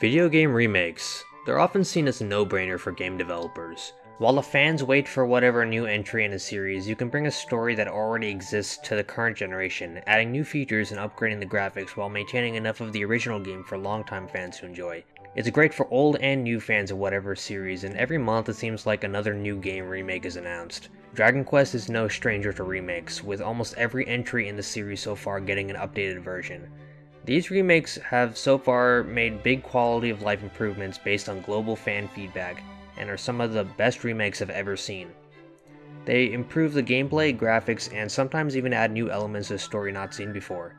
Video game remakes. They're often seen as a no-brainer for game developers. While the fans wait for whatever new entry in a series, you can bring a story that already exists to the current generation, adding new features and upgrading the graphics while maintaining enough of the original game for longtime fans to enjoy. It's great for old and new fans of whatever series, and every month it seems like another new game remake is announced. Dragon Quest is no stranger to remakes, with almost every entry in the series so far getting an updated version. These remakes have so far made big quality of life improvements based on global fan feedback, and are some of the best remakes I've ever seen. They improve the gameplay, graphics, and sometimes even add new elements to story not seen before.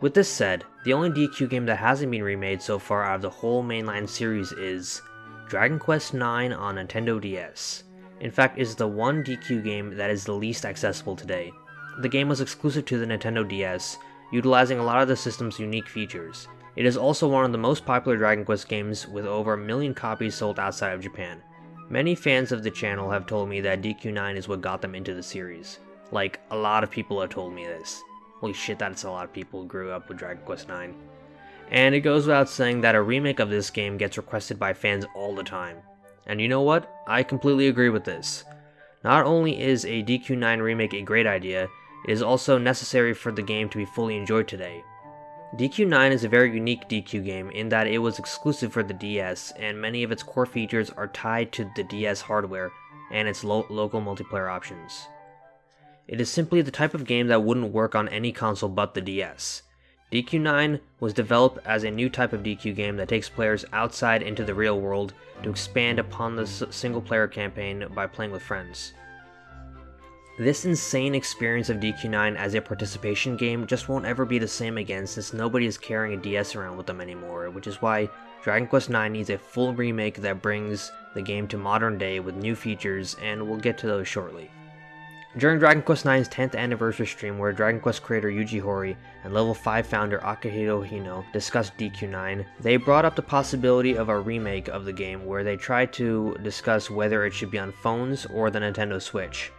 With this said, the only DQ game that hasn't been remade so far out of the whole mainline series is Dragon Quest IX on Nintendo DS. In fact, is the one DQ game that is the least accessible today. The game was exclusive to the Nintendo DS, utilizing a lot of the system's unique features. It is also one of the most popular Dragon Quest games with over a million copies sold outside of Japan. Many fans of the channel have told me that DQ9 is what got them into the series. Like, a lot of people have told me this. Holy shit, that's a lot of people who grew up with Dragon Quest 9. And it goes without saying that a remake of this game gets requested by fans all the time. And you know what? I completely agree with this. Not only is a DQ9 remake a great idea, it is also necessary for the game to be fully enjoyed today. DQ9 is a very unique DQ game in that it was exclusive for the DS, and many of its core features are tied to the DS hardware and its lo local multiplayer options. It is simply the type of game that wouldn't work on any console but the DS. DQ9 was developed as a new type of DQ game that takes players outside into the real world to expand upon the single player campaign by playing with friends. This insane experience of DQ9 as a participation game just won't ever be the same again since nobody is carrying a DS around with them anymore, which is why Dragon Quest IX needs a full remake that brings the game to modern day with new features, and we'll get to those shortly. During Dragon Quest IX's 10th anniversary stream where Dragon Quest creator Yuji Horii and Level 5 founder Akihiro Hino discussed DQ9, they brought up the possibility of a remake of the game where they tried to discuss whether it should be on phones or the Nintendo Switch.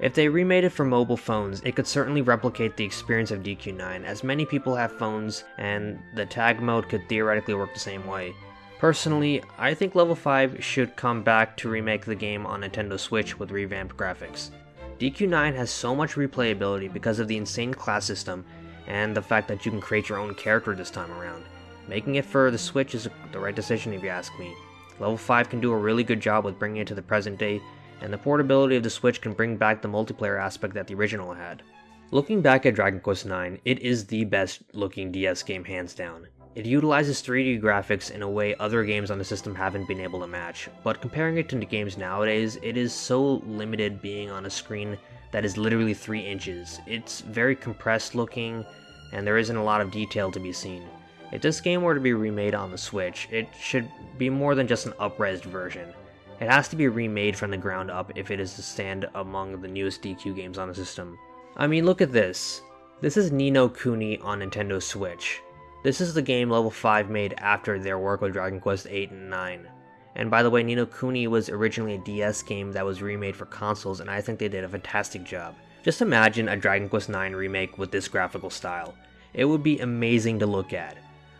If they remade it for mobile phones, it could certainly replicate the experience of DQ9 as many people have phones and the tag mode could theoretically work the same way. Personally, I think Level 5 should come back to remake the game on Nintendo Switch with revamped graphics. DQ9 has so much replayability because of the insane class system and the fact that you can create your own character this time around. Making it for the Switch is the right decision if you ask me. Level 5 can do a really good job with bringing it to the present day, and the portability of the Switch can bring back the multiplayer aspect that the original had. Looking back at Dragon Quest IX, it is the best looking DS game hands down. It utilizes 3D graphics in a way other games on the system haven't been able to match, but comparing it to games nowadays, it is so limited being on a screen that is literally 3 inches. It's very compressed looking, and there isn't a lot of detail to be seen. If this game were to be remade on the Switch, it should be more than just an up-resed version. It has to be remade from the ground up if it is to stand among the newest DQ games on the system. I mean, look at this. This is Ni no Kuni on Nintendo Switch. This is the game Level 5 made after their work with Dragon Quest 8 and 9. And by the way, Ni no Kuni was originally a DS game that was remade for consoles, and I think they did a fantastic job. Just imagine a Dragon Quest 9 remake with this graphical style. It would be amazing to look at.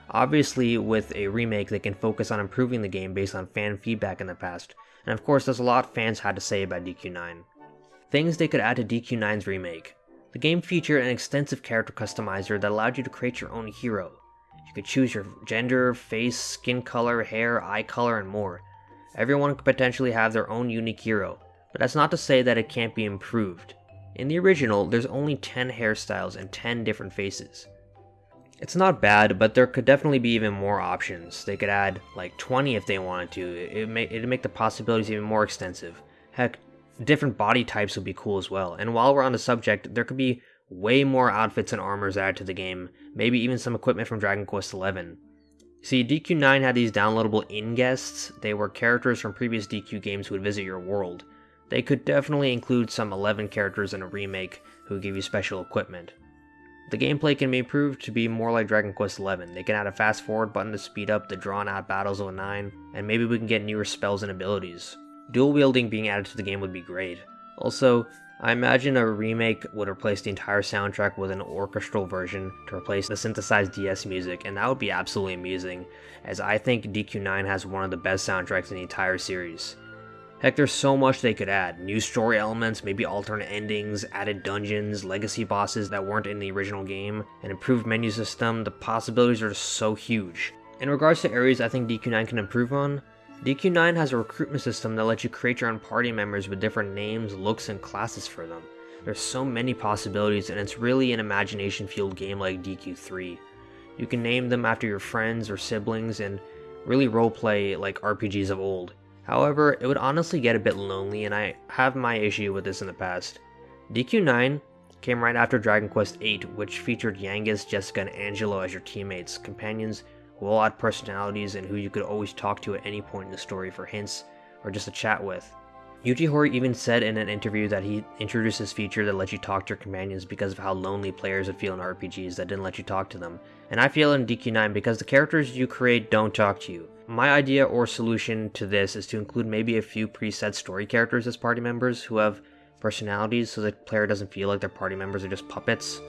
Obviously, with a remake, they can focus on improving the game based on fan feedback in the past, and of course, there's a lot fans had to say about DQ9. Things they could add to DQ9's remake. The game featured an extensive character customizer that allowed you to create your own hero. You could choose your gender, face, skin color, hair, eye color, and more. Everyone could potentially have their own unique hero, but that's not to say that it can't be improved. In the original, there's only 10 hairstyles and 10 different faces. It's not bad, but there could definitely be even more options. They could add like 20 if they wanted to. It may, it'd make the possibilities even more extensive. Heck, different body types would be cool as well. And while we're on the subject, there could be way more outfits and armors added to the game, maybe even some equipment from Dragon Quest XI. See, DQ9 had these downloadable inn-guests, they were characters from previous DQ games who would visit your world. They could definitely include some 11 characters in a remake who give you special equipment. The gameplay can be improved to be more like Dragon Quest XI. They can add a fast forward button to speed up the drawn out battles of a 9, and maybe we can get newer spells and abilities. Dual wielding being added to the game would be great. Also, I imagine a remake would replace the entire soundtrack with an orchestral version to replace the synthesized DS music, and that would be absolutely amusing, as I think DQ9 has one of the best soundtracks in the entire series. Heck, there's so much they could add. New story elements, maybe alternate endings, added dungeons, legacy bosses that weren't in the original game, an improved menu system, the possibilities are just so huge. In regards to areas I think DQ9 can improve on, DQ9 has a recruitment system that lets you create your own party members with different names, looks, and classes for them. There's so many possibilities and it's really an imagination fueled game like DQ3. You can name them after your friends or siblings and really roleplay like RPGs of old. However, it would honestly get a bit lonely and I have my issue with this in the past. DQ9 came right after Dragon Quest VIII, which featured Yangus, Jessica, and Angelo as your teammates, companions all had personalities and who you could always talk to at any point in the story for hints or just to chat with. Yuji Horii even said in an interview that he introduced this feature that lets you talk to your companions because of how lonely players would feel in RPGs that didn't let you talk to them. And I feel in DQ9 because the characters you create don't talk to you. My idea or solution to this is to include maybe a few preset story characters as party members who have personalities so the player doesn't feel like their party members are just puppets.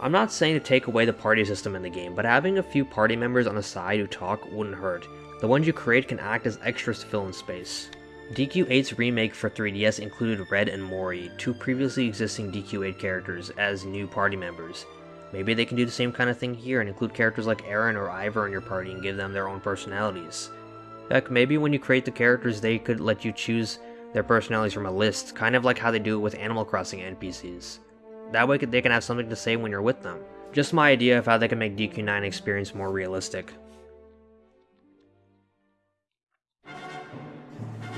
I'm not saying to take away the party system in the game, but having a few party members on the side who talk wouldn't hurt. The ones you create can act as extras to fill in space. DQ8's remake for 3DS included Red and Morrie, two previously existing DQ8 characters, as new party members. Maybe they can do the same kind of thing here and include characters like Erinn or Ivor in your party and give them their own personalities. Heck, maybe when you create the characters they could let you choose their personalities from a list, kind of like how they do it with Animal Crossing NPCs. That way they can have something to say when you're with them. Just my idea of how they can make DQ9 experience more realistic.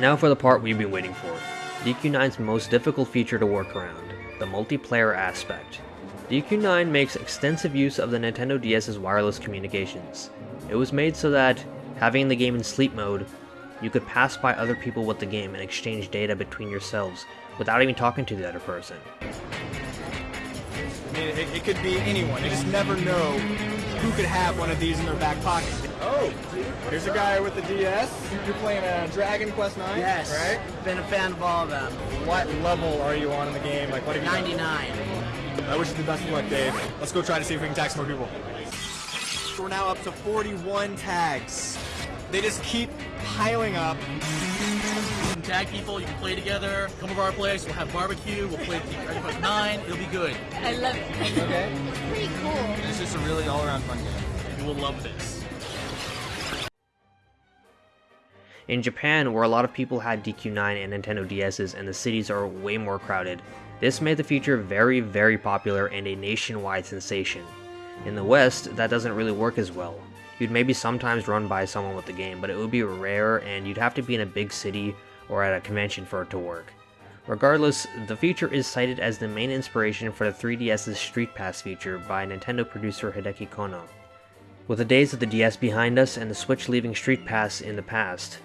Now for the part we've been waiting for. DQ9's most difficult feature to work around, the multiplayer aspect. DQ9 makes extensive use of the Nintendo DS's wireless communications. It was made so that, having the game in sleep mode, you could pass by other people with the game and exchange data between yourselves without even talking to the other person. I mean, it, it could be anyone. You just never know who could have one of these in their back pocket. Oh, here's a guy with the DS. You're playing a Dragon Quest 9, Yes. right? Been a fan of all of them. What level are you on in the game? Like, what have you done? 99. I wish you the best of luck, Dave. Let's go try to see if we can tag some more people. We're now up to 41 tags. They just keep piling up. You can tag people, you can play together, come over our place, we'll have barbecue, we'll play Dragon Quest 9, it'll be good. I love it. Okay. Pretty cool. It's just a really all-around fun game. You will love this. In Japan, where a lot of people had DQ9 and Nintendo DS's and the cities are way more crowded, this made the feature very, very popular and a nationwide sensation. In the West, that doesn't really work as well. You'd maybe sometimes run by someone with the game, but it would be rare and you'd have to be in a big city or at a convention for it to work. Regardless, the feature is cited as the main inspiration for the 3DS's Street Pass feature by Nintendo producer Hideki Konno. With the days of the DS behind us and the Switch leaving Street Pass in the past,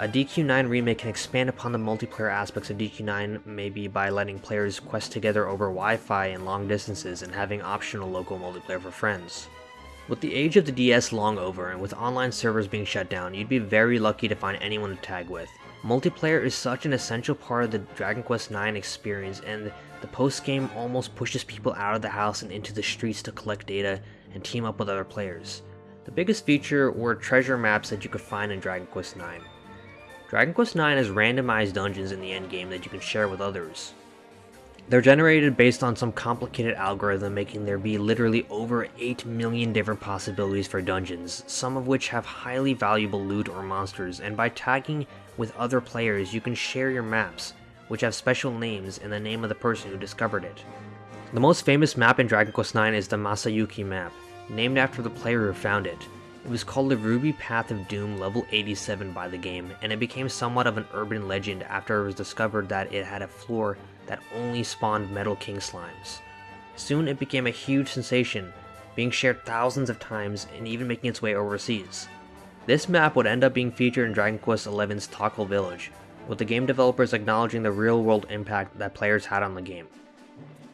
a DQ9 remake can expand upon the multiplayer aspects of DQ9 maybe by letting players quest together over Wi-Fi and long distances and having optional local multiplayer for friends. With the age of the DS long over and with online servers being shut down, you'd be very lucky to find anyone to tag with. Multiplayer is such an essential part of the Dragon Quest IX experience and the post-game almost pushes people out of the house and into the streets to collect data and team up with other players. The biggest feature were treasure maps that you could find in Dragon Quest IX. Dragon Quest IX has randomized dungeons in the endgame that you can share with others. They're generated based on some complicated algorithm making there be literally over 8 million different possibilities for dungeons, some of which have highly valuable loot or monsters, and by tagging with other players you can share your maps, which have special names and the name of the person who discovered it. The most famous map in Dragon Quest IX is the Masayuki map, named after the player who found it. It was called the Ruby Path of Doom level 87 by the game, and it became somewhat of an urban legend after it was discovered that it had a floor that only spawned Metal King slimes. Soon it became a huge sensation, being shared thousands of times and even making its way overseas. This map would end up being featured in Dragon Quest XI's Tokkul Village, with the game developers acknowledging the real-world impact that players had on the game.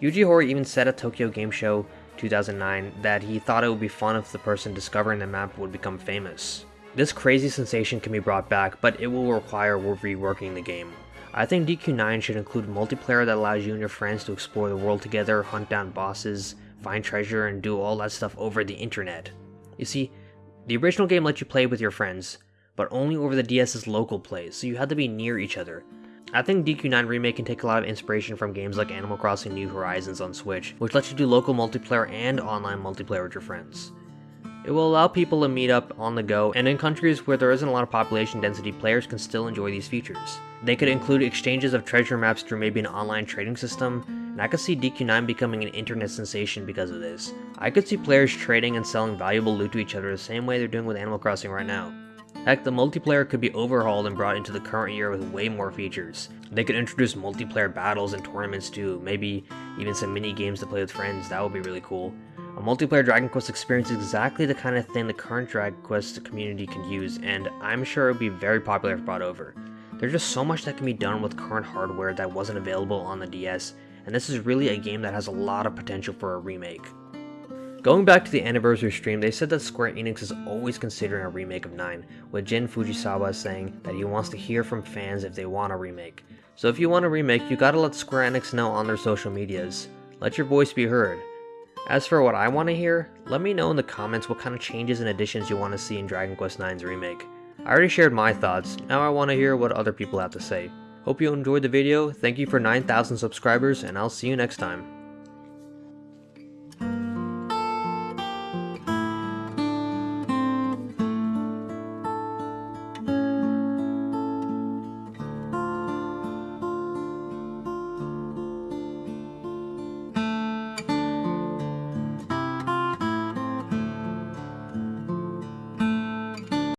Yuji Horii even said at Tokyo Game Show 2009 that he thought it would be fun if the person discovering the map would become famous. This crazy sensation can be brought back, but it will require reworking the game. I think DQ9 should include multiplayer that allows you and your friends to explore the world together, hunt down bosses, find treasure, and do all that stuff over the internet. You see, the original game let you play with your friends, but only over the DS's local play, so you had to be near each other. I think DQ9 Remake can take a lot of inspiration from games like Animal Crossing New Horizons on Switch, which lets you do local multiplayer and online multiplayer with your friends. It will allow people to meet up on the go, and in countries where there isn't a lot of population density, players can still enjoy these features. They could include exchanges of treasure maps through maybe an online trading system, and I could see DQ9 becoming an internet sensation because of this. I could see players trading and selling valuable loot to each other the same way they're doing with Animal Crossing right now. Heck, the multiplayer could be overhauled and brought into the current year with way more features. They could introduce multiplayer battles and tournaments too, maybe even some mini games to play with friends, that would be really cool. A multiplayer Dragon Quest experience is exactly the kind of thing the current Dragon Quest community can use, and I'm sure it would be very popular if brought over. There's just so much that can be done with current hardware that wasn't available on the DS, and this is really a game that has a lot of potential for a remake. Going back to the anniversary stream, they said that Square Enix is always considering a remake of 9, with Jin Fujisawa saying that he wants to hear from fans if they want a remake. So if you want a remake, you gotta let Square Enix know on their social medias. Let your voice be heard. As for what I want to hear, let me know in the comments what kind of changes and additions you want to see in Dragon Quest IX's remake. I already shared my thoughts, now I want to hear what other people have to say. Hope you enjoyed the video, thank you for 9,000 subscribers, and I'll see you next time.